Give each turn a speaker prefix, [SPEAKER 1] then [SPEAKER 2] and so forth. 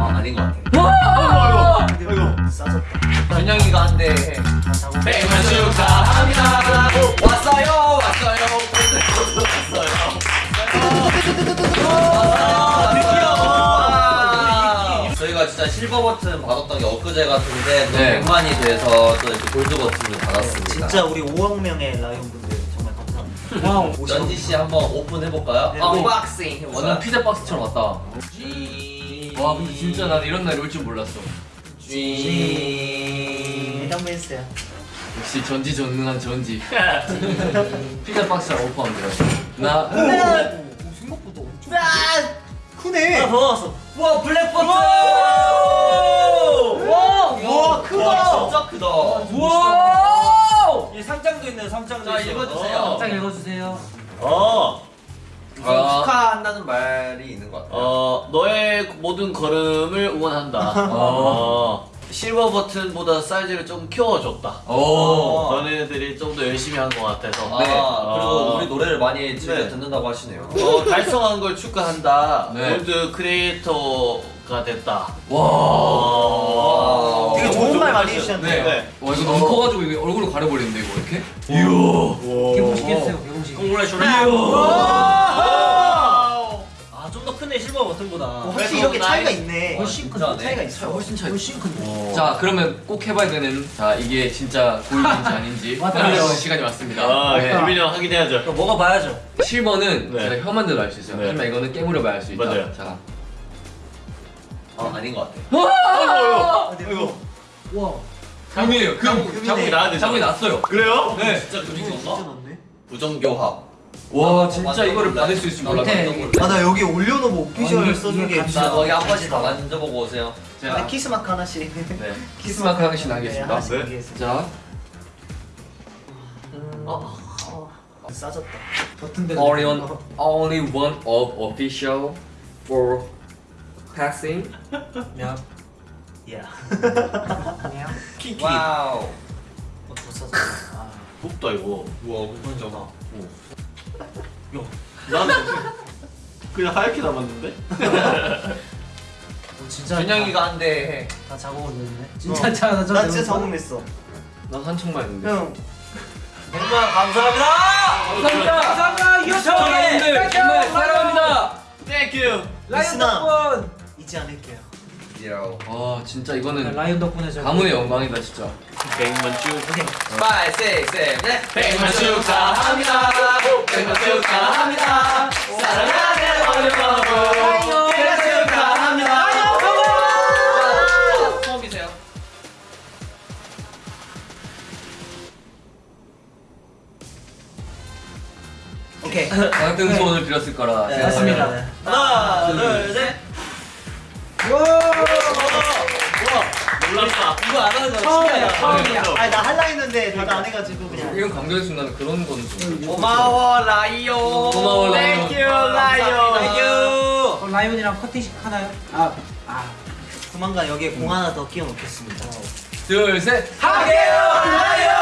[SPEAKER 1] 아 아닌 것 같아.
[SPEAKER 2] 와!
[SPEAKER 3] 아이고 싸졌다
[SPEAKER 1] 준영이가 한대 백만 축하합니다. 왔어요 왔어요 왔어요. 저희가 진짜 실버 버튼 받았던 게 엊그제 같은데 또
[SPEAKER 2] 네.
[SPEAKER 1] 100만이 돼서 또 이렇게 골드 버튼을 받았습니다.
[SPEAKER 3] 진짜 우리 5억 명의 라이온 분들 정말 감사합니다
[SPEAKER 4] 와우.
[SPEAKER 1] 연지 씨 한번 오픈 해볼까요?
[SPEAKER 3] 네.
[SPEAKER 1] 언박싱
[SPEAKER 2] 완전
[SPEAKER 1] 해볼까요?
[SPEAKER 2] 피자 박스처럼 왔다.
[SPEAKER 1] 쥐.
[SPEAKER 2] 와 근데 진짜 난 이런 날이 올 줄 몰랐어.
[SPEAKER 1] 쥐.
[SPEAKER 3] 해당벤스야
[SPEAKER 2] 역시 전지전능한 전지. 피자 박스랑 오퍼하면 돼요. 나
[SPEAKER 4] 생각보다 엄청.
[SPEAKER 3] 크네 아, 더 나왔어
[SPEAKER 1] 와 블랙 버튼.
[SPEAKER 4] 와!
[SPEAKER 3] 와 크다
[SPEAKER 1] 와 진짜 크다.
[SPEAKER 3] 이 상장도 있네 상장도
[SPEAKER 1] 자,
[SPEAKER 3] 있어
[SPEAKER 1] 읽어주세요.
[SPEAKER 3] 어.
[SPEAKER 4] 딱 읽어주세요.
[SPEAKER 3] 어.
[SPEAKER 1] 우선
[SPEAKER 2] 아.
[SPEAKER 1] 축하한다는 말이 있는 것 같아요.
[SPEAKER 5] 어 너의 모든 걸음을 응원한다. 어, 실버 버튼보다 사이즈를 좀 키워줬다.
[SPEAKER 2] 오.
[SPEAKER 5] 너네들이 좀 더 열심히 한 것 같아서.
[SPEAKER 1] 아, 그리고
[SPEAKER 5] 어,
[SPEAKER 1] 우리 노래를 많이 즐겨
[SPEAKER 5] 네.
[SPEAKER 1] 듣는다고 하시네요.
[SPEAKER 5] 어, 달성한 걸 축하한다.
[SPEAKER 2] 네.
[SPEAKER 5] 골드 크리에이터가 됐다.
[SPEAKER 2] 와.
[SPEAKER 5] 와.
[SPEAKER 3] 되게 좋은 말 많이 해주셨네요
[SPEAKER 2] 네. 와 이거 너무 커가지고 이거 얼굴을 가려버리는데 이거 이렇게?
[SPEAKER 4] 개봉시켰어요, 개봉식.
[SPEAKER 3] 더크 네 실버 버튼보다
[SPEAKER 5] 확실히
[SPEAKER 3] 이렇게
[SPEAKER 5] 나이-
[SPEAKER 3] 차이가 있네
[SPEAKER 4] 훨씬 큰
[SPEAKER 1] 네.
[SPEAKER 4] 차이가 있어요. 훨씬 차이. 훨씬 큰데.
[SPEAKER 2] 자 그러면 꼭 해봐야 되는 자 이게 진짜 고인인지 아닌지. 확인해보는 시간이 왔습니다.
[SPEAKER 5] 아,
[SPEAKER 2] 네.
[SPEAKER 5] 김민형 확인해야죠.
[SPEAKER 3] 이거 먹어봐야죠
[SPEAKER 2] 실버는
[SPEAKER 5] 네.
[SPEAKER 2] 제가 혀만 들어 알수 있어요.
[SPEAKER 5] 네.
[SPEAKER 2] 하지만 이거는 깨물어 봐야 알 수 있다.
[SPEAKER 5] 맞아요.
[SPEAKER 2] 자.
[SPEAKER 1] 아, 아닌 것 같아.
[SPEAKER 5] 아이고.
[SPEAKER 4] 와.
[SPEAKER 2] 금이에요. 금.
[SPEAKER 5] 자국이 되죠.
[SPEAKER 2] 자국이 났어요.
[SPEAKER 5] 그래요?
[SPEAKER 2] 네.
[SPEAKER 1] 진짜 금이?
[SPEAKER 3] 많네
[SPEAKER 1] 부정교합.
[SPEAKER 2] 와 진짜 이거를. 받을 수 있을 줄 깜짝 놀랐다.
[SPEAKER 3] 아나 여기 올려놓은 오피셜 써준
[SPEAKER 4] 게
[SPEAKER 1] 자, 거기 한 번씩 다 만져보고 오세요.
[SPEAKER 2] 자,
[SPEAKER 3] 네, 키스 마크 하나씩
[SPEAKER 2] 네. 키스 마크 하나씩
[SPEAKER 3] 네,
[SPEAKER 2] 나겠습니다.
[SPEAKER 3] 하나씩
[SPEAKER 5] 네.
[SPEAKER 3] 나겠습니다.
[SPEAKER 2] 자,
[SPEAKER 3] 어, 어, 싸졌다
[SPEAKER 4] 버튼들.
[SPEAKER 2] Orion only one of official for passing.
[SPEAKER 4] 야.
[SPEAKER 3] 야
[SPEAKER 4] 야.
[SPEAKER 3] 키키
[SPEAKER 1] 와우.
[SPEAKER 3] 어, 아.
[SPEAKER 5] 덥다 이거.
[SPEAKER 1] 우와, 진짜.
[SPEAKER 5] 나는 그냥 하얗게 남았는데?
[SPEAKER 4] 어, 진짜.
[SPEAKER 1] 준영이가 한대
[SPEAKER 4] 다 작업을 냈네.
[SPEAKER 3] 어.
[SPEAKER 4] 진짜 짜.
[SPEAKER 3] 나나 진짜 적응했어
[SPEAKER 2] 난 한청만 했는데.
[SPEAKER 3] 형 100만 감사합니다
[SPEAKER 2] 감사합니다.
[SPEAKER 4] 감사합니다.
[SPEAKER 2] 시청자분들 정말 사랑합니다.
[SPEAKER 5] 땡큐.
[SPEAKER 3] 리스나
[SPEAKER 4] 덕분.
[SPEAKER 3] 잊지 않을게요.
[SPEAKER 2] 와 진짜 이거는
[SPEAKER 4] 라이온 덕분에 저.
[SPEAKER 2] 가문의 영광이다 진짜.
[SPEAKER 5] 백만 쭉.
[SPEAKER 3] 오케이
[SPEAKER 1] 5, 6, 7, 8.
[SPEAKER 5] 백만 축하합니다. 백만 축하합니다. 사랑하는 어려워. 백만 축하합니다.
[SPEAKER 1] 처음이세요?
[SPEAKER 3] 오케이
[SPEAKER 2] 같은 소원을 드렸을 거라
[SPEAKER 3] 네,
[SPEAKER 2] 생각합니다.
[SPEAKER 3] 맞습니다. 하나 둘 셋
[SPEAKER 5] 몰랐다.
[SPEAKER 3] 이거 안 하는 거
[SPEAKER 4] 처음이야. 처음이야.
[SPEAKER 3] 아니 나 할라 했는데 다들 안 해가지고 그냥
[SPEAKER 2] 이런 감동의 순간은 그런 거는 좀.
[SPEAKER 1] 고마워, 라이오.
[SPEAKER 2] 고마워, 라이오.
[SPEAKER 1] Thank you, 라이오.
[SPEAKER 3] Thank you
[SPEAKER 4] 그럼 라이온이랑 커팅식 하나요? 아. 아.
[SPEAKER 3] 조만간 여기에 공 하나 더 끼워 놓겠습니다
[SPEAKER 2] 둘 셋.
[SPEAKER 1] 하게요, 라이오.